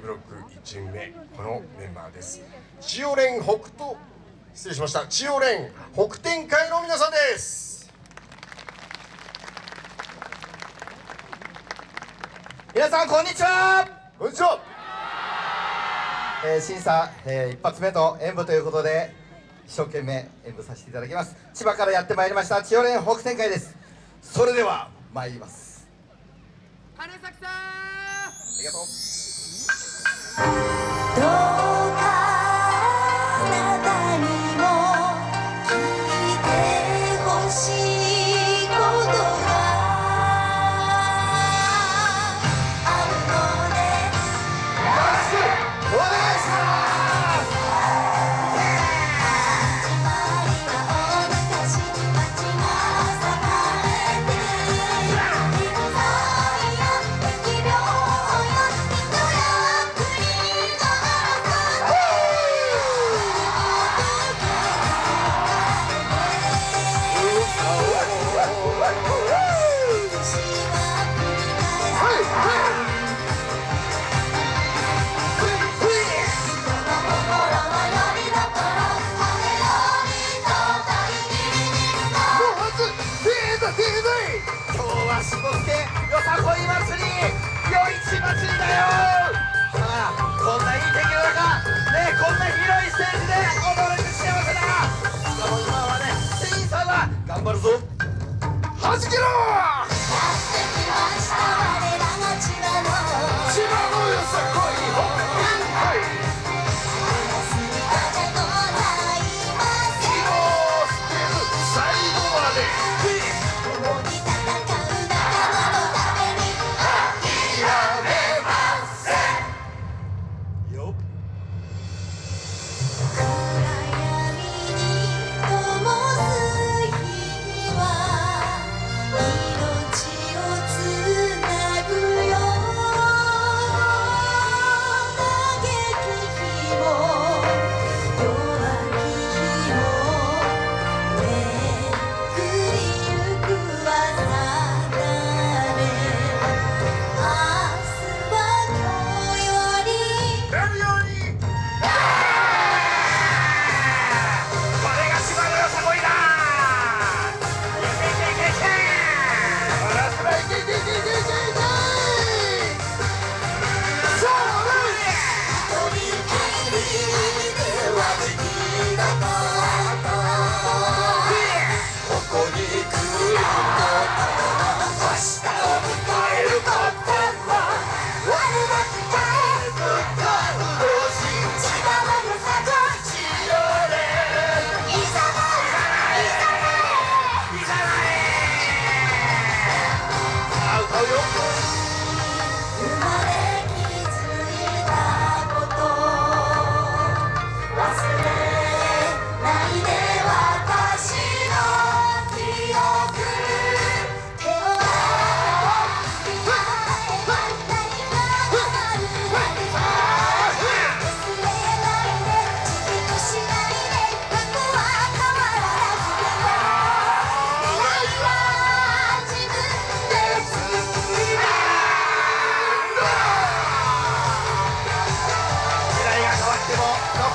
ブロック1チ目このメンバーです。千代連北東失礼しました。千代連北天会の皆さんです。皆さんこんにちは。こんにちは。えー審査、えー一発目の演舞ということで一生懸命演舞させていただきます。千葉からやってまいりました千代連北天会です。それでは参ります。花咲さん。ありがとうどは頑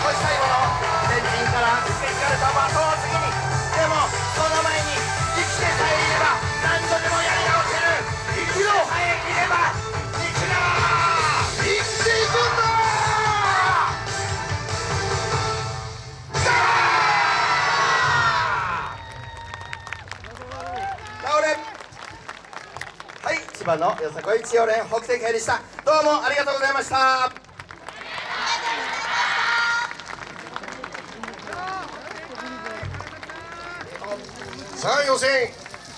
残したいもの先人から受け継がれた的を次にでもその前に生きてさえいれば何度でもやり直せる生きろさえいれば生きろ生きていくんだ倒れはい千葉のよさこい千代連北西会でした。どうもありがとうございました。さあ予選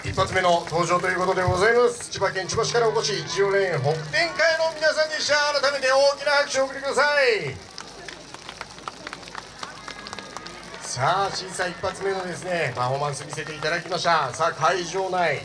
一発目の登場ということでございます。千葉県千葉市からお越し一応連北天会の皆さんでした。改めて大きな拍手をお送りください。さあ審査一発目のですねパフォーマンス見せていただきました。さあ会場内